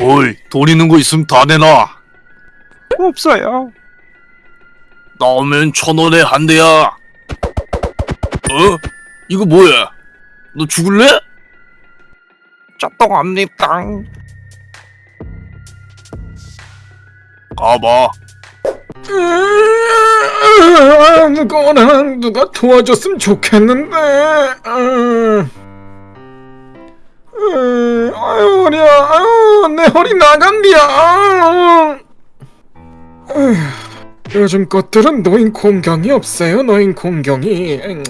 어이, 돈 있는 거 있으면 다 내놔. 없어요. 나오면 천 원에 한 대야. 어? 이거 뭐야? 너 죽을래? 짜똥합니다. 가봐. 누구나 누가 도와줬으면 좋겠는데. 허리야, 아유 내 허리 나간디야. 아유, 요즘 것들은 노인 공경이 없어요. 노인 공경이. 음,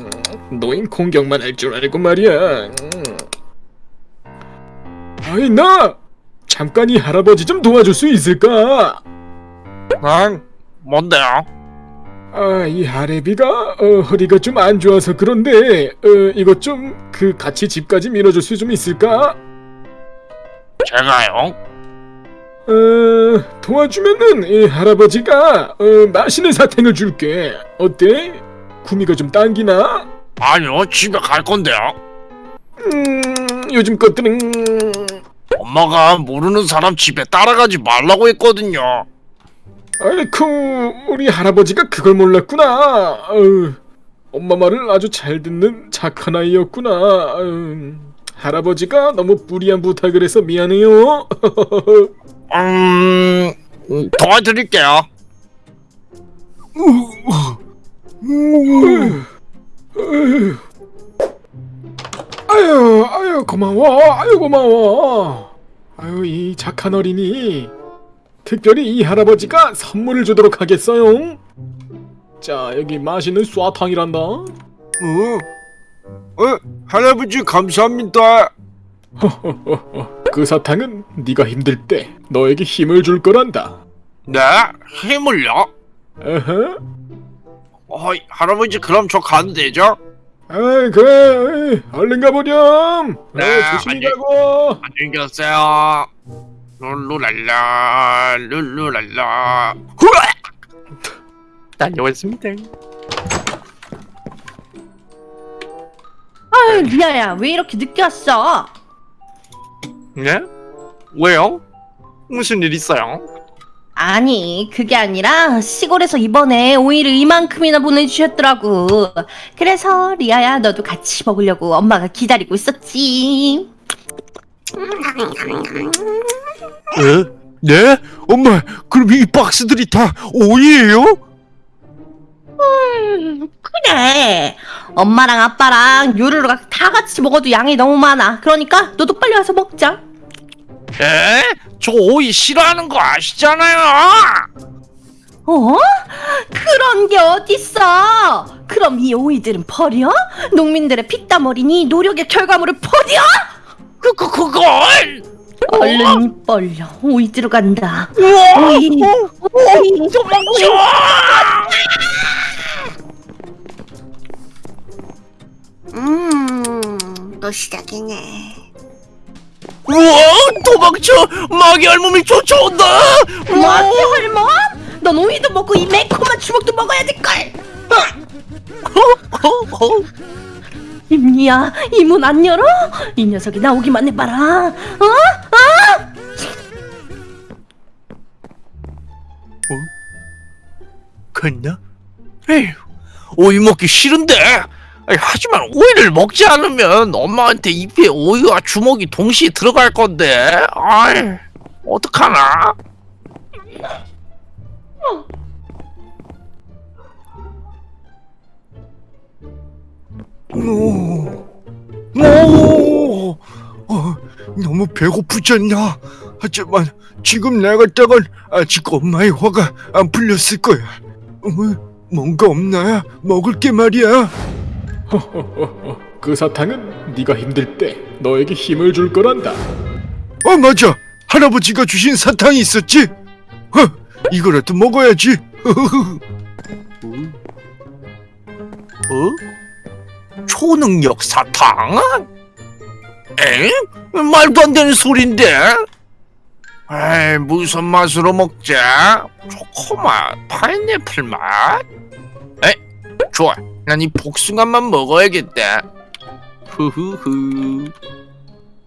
노인 공경만 할 줄 알고 말이야. 음. 아이 나 잠깐 이 할아버지 좀 도와줄 수 있을까? 응? 뭔데요? 아, 이 하레비가 어, 허리가 좀 안 좋아서 그런데 어, 이것 좀 그 같이 집까지 밀어줄 수 좀 있을까? 제가요? 어, 도와주면은 이 할아버지가 어, 맛있는 사탕을 줄게. 어때? 구미가 좀 당기나? 아니요, 집에 갈 건데요. 음, 요즘 것들은 엄마가 모르는 사람 집에 따라가지 말라고 했거든요. 아이쿠 우리 할아버지가 그걸 몰랐구나. 어휴, 엄마 말을 아주 잘 듣는 착한 아이였구나. 어휴, 할아버지가 너무 무리한 부탁을 해서 미안해요. 음, 음, 도와드릴게요. 아유, 아유 고마워, 아유 고마워. 아유 이 착한 어린이. 특별히 이 할아버지가 선물을 주도록 하겠어요. 자 여기 맛있는 쏴탕이란다. 어? 어? 할아버지 감사합니다. 그 사탕은 네가 힘들 때 너에게 힘을 줄 거란다. 네? 힘을요? 어허. 어이, 할아버지 그럼 저 가도 되죠? 아 그래 얼른 가보렴. 네, 어, 조심히 안녕. 가고. 안녕히 계세요. 룰루랄라, 룰루랄라. 후아! 다녀왔습니다. 아유 리아야 왜 이렇게 늦게 왔어? 네? 왜요? 무슨 일 있어요? 아니 그게 아니라 시골에서 이번에 오이를 이만큼이나 보내주셨더라고 그래서 리아야 너도 같이 먹으려고 엄마가 기다리고 있었지 에? 네? 엄마, 그럼 이 박스들이 다 오이예요? 음, 그래 엄마랑 아빠랑 요루루가 다 같이 먹어도 양이 너무 많아 그러니까 너도 빨리 와서 먹자 에? 저 오이 싫어하는 거 아시잖아요. 어? 그런 게 어딨어 그럼 이 오이들은 버려? 농민들의 피땀 어린이 노력의 결과물을 버려? 그, 그, 그걸! 얼른 입 벌려 오이 들어간다 우와! 오이 오이 도망쳐! 음, 또 시작이네. 우와! 도망쳐! 마귀 할멈이 쫓아온다! 뭐하지 할멈? 넌 오이도 먹고 이 매콤한 주먹도 먹어야 될걸 어, 어, 임니야 이 문 안 열어? 이 녀석이 나오기만 해봐라 어? 어? 갔나? 에휴, 오이 먹기 싫은데. 하지만 오이를 먹지 않으면 엄마한테 입에 오이와 주먹이 동시에 들어갈 건데. 아이, 어떡하나? 오, 오, 어, 너무 배고프지 않냐? 하지만 지금 내갔다간 아직 엄마의 화가 안 풀렸을 거야. 어, 뭔가 없나? 먹을 게 말이야. 그 사탕은 네가 힘들 때 너에게 힘을 줄 거란다. 어 맞아 할아버지가 주신 사탕이 있었지 어 이거라도 먹어야지 어? 초능력 사탕? 에? 말도 안 되는 소린데? 에이, 무슨 맛으로 먹자? 초코맛, 파인애플 맛? 에? 좋아. 난 이 복숭아만 먹어야겠다. 흐흐흐.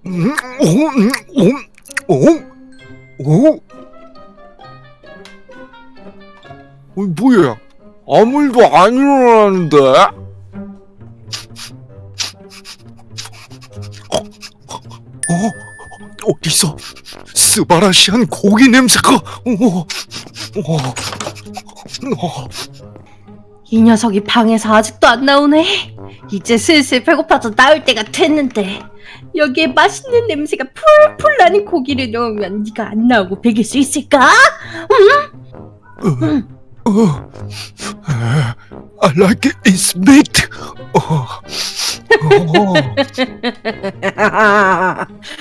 음, 오, 음, 오, 오. 어? 어, 뭐야? 아무 일도 안 일어나는데? 어? 어디서 스바라시한 고기 냄새가? 어, 어, 어, 이 녀석이 방에서 아직도 안 나오네. 이제 슬슬 배고파서 나올 때가 됐는데 여기에 맛있는 냄새가 풀풀 나는 고기를 넣으면 네가 안 나오고 배길 수 있을까? 어. I like it, it's meat. 어, 어,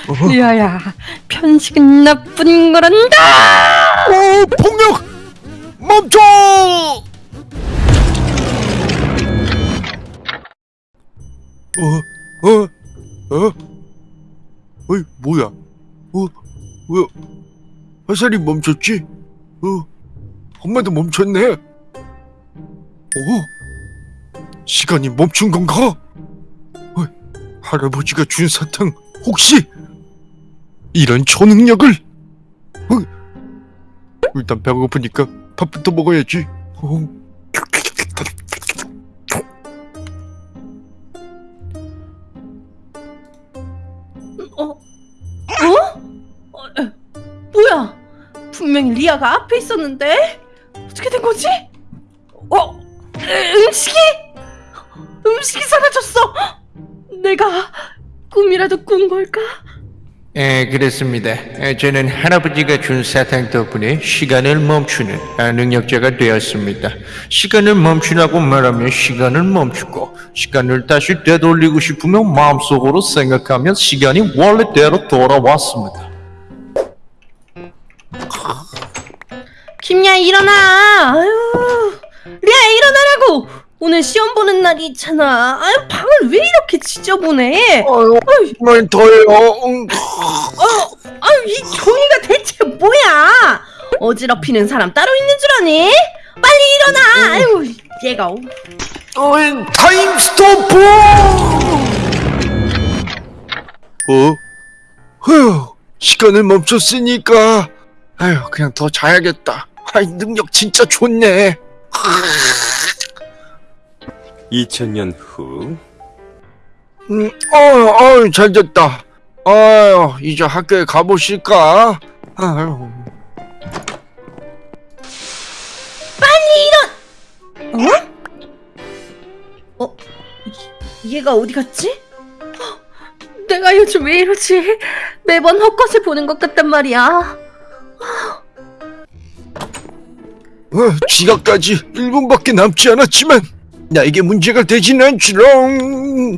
어. 리아야, 편식은 나쁜 거란다. 어, 폭력! 멈춰! 어, 어, 어? 어이, 뭐야? 어, 왜, 화살이 멈췄지? 어, 엄마도 멈췄네? 어? 시간이 멈춘 건가? 어, 할아버지가 준 사탕, 혹시? 이런 초능력을? 어, 일단 배고프니까 밥부터 먹어야지. 어. 어? 어? 어? 에, 뭐야? 분명히 리아가 앞에 있었는데 어떻게 된 거지? 어? 에, 음식이? 음식이 사라졌어. 내가 꿈이라도 꾼 걸까? 예, 그렇습니다. 예, 저는 할아버지가 준 사탕 덕분에 시간을 멈추는 아, 능력자가 되었습니다. 시간을 멈추라고 말하면 시간을 멈추고, 시간을 다시 되돌리고 싶으면 마음속으로 생각하면 시간이 원래대로 돌아왔습니다. 김야 일어나. 아유, 리아 일어나라고. 오늘 시험 보는 날이 있잖아. 아유 방을 왜 이렇게 지저분해? 아유, 정말 더해요. 응. 아유 이 종이가 대체 뭐야? 어지럽히는 사람 따로 있는 줄 아니? 빨리 일어나. 아유 얘가 어- Time stop! 어? 휴, 시간을 멈췄으니까, 아유, 그냥 더 자야겠다. 아이, 능력 진짜 좋네. 2000년 후 음, 어, 어, 잘 됐다. 아유, 이제 학교에 가보실까? 아유. 어? 이- 얘가 어디 갔지? 헉, 내가 요즘 왜 이러지? 매번 헛것을 보는 것 같단 말이야. 어, 지각까지 1분밖에 남지 않았지만 나에게 문제가 되진 않지롱.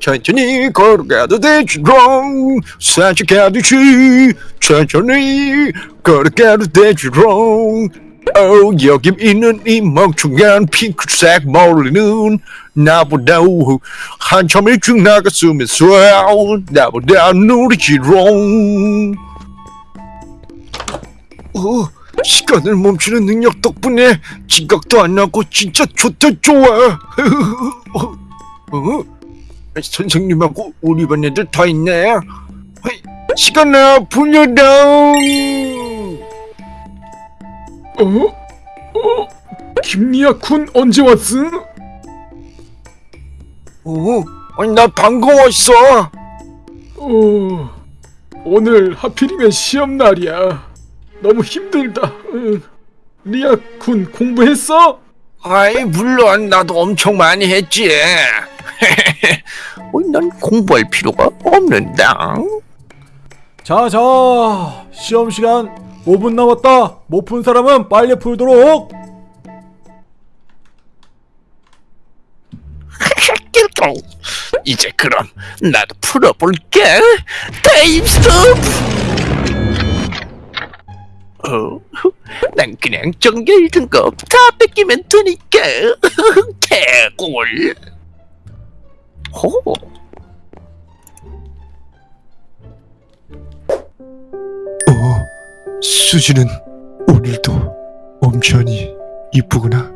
천천히 걸어가도 되지롱. 산책하듯이 천천히 걸어가도 되지롱. 어, 여기 있는 이 멍청한 핑크색 머리는 나보다 한참 일찍 나갔으면서. 나보다 느리지롱. 어, 시간을 멈추는 능력 덕분에 지각도 안 나고 진짜 좋다 좋아. 어? 어? 선생님하고 우리 반 애들 다 있네. 어이, 시간아 불려당. 어? 어? 김리아 군 언제 왔어? 어, 아니, 나 방금 왔어. 어, 오늘 하필이면 시험 날이야. 너무 힘들다. 응. 리아 군 공부했어? 아이, 물론 나도 엄청 많이 했지. 난 공부할 필요가 없는데. 자, 자, 시험 시간 5분 남았다. 못 푼 사람은 빨리 풀도록. 이제 그럼 나도 풀어볼게. 타임 스톱. 어, 난 그냥 정규 1등급 다 뺏기면 되니까 개꿀. 호. 어, 수지는 오늘도 엄청히 이쁘구나.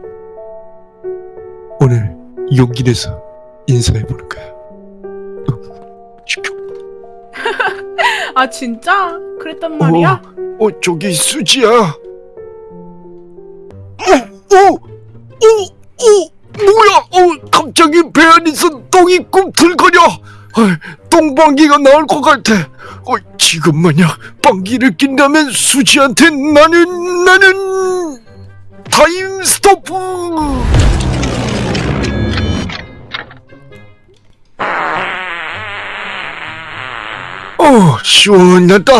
오늘 용기 내서 인사해보는 거야. 아 진짜? 그랬단 말이야? 어, 어 저기 수지야. 어, 어, 어, 어, 뭐야? 어, 갑자기 배 안에서 똥이 꿈틀거려. 아, 똥방귀가 나올 것 같아. 어, 지금 만약 방귀를 낀다면 수지한테 나는 나는 time stop. 어, 시원하다.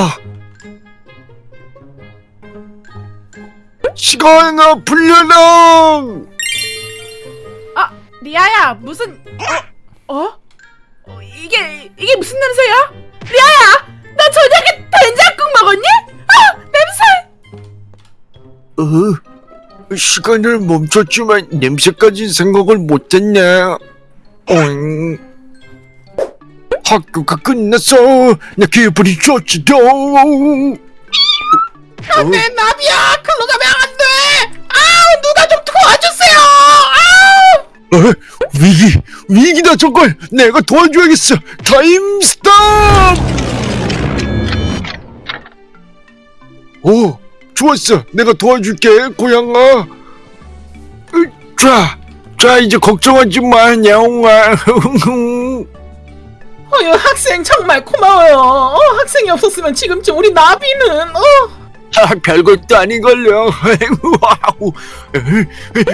시간아 불려라. 리아야 무슨 어? 어? 어, 이게 이게 무슨 냄새야? 리아야 너 저녁에 된장국 먹었니? 아 냄새 어, 시간을 멈췄지만 냄새까지 생각을 못했네. 응. 학교가 끝났어. 나 기분이 좋지도. 안돼 나비야 글로 가면 안돼 아우 누가 좀 도와주세요 아우 어, 위기, 위기다 저걸. 내가 도와줘야겠어. 타임 스톱. 오, 좋았어. 내가 도와줄게, 고양아. 으, 자, 자 이제 걱정하지 마, 야옹아. 어휴 학생 정말 고마워요 어, 학생이 없었으면 지금쯤 우리 나비는 어 아, 별것도 아니걸요. Wow.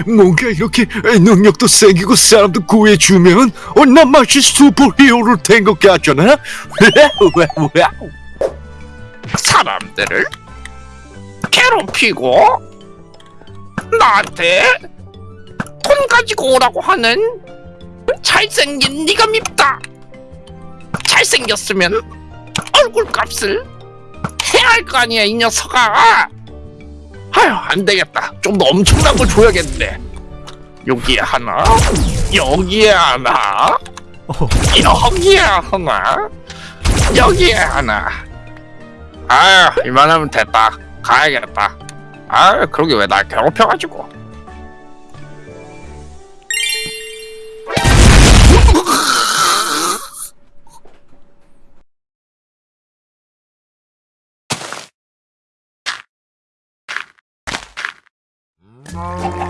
뭔가 이렇게 능력도 생기고 사람도 구해주면 어, 난 마치 슈퍼히어로 된 것 같잖아. 사람들을 괴롭히고 나한테 돈 가지고 오라고 하는 잘생긴 네가 밉다. 잘생겼으면 얼굴 값을 해야 할 거 아니야 이 녀석아. 아휴 안 되겠다. 좀 더 엄청난 걸 줘야겠네. 여기에 하나, 여기에 하나, 여기에 하나, 여기에 하나. 아유 이만하면 됐다 가야겠다 아유 그러게 왜 날 괴롭혀가지고 Oh,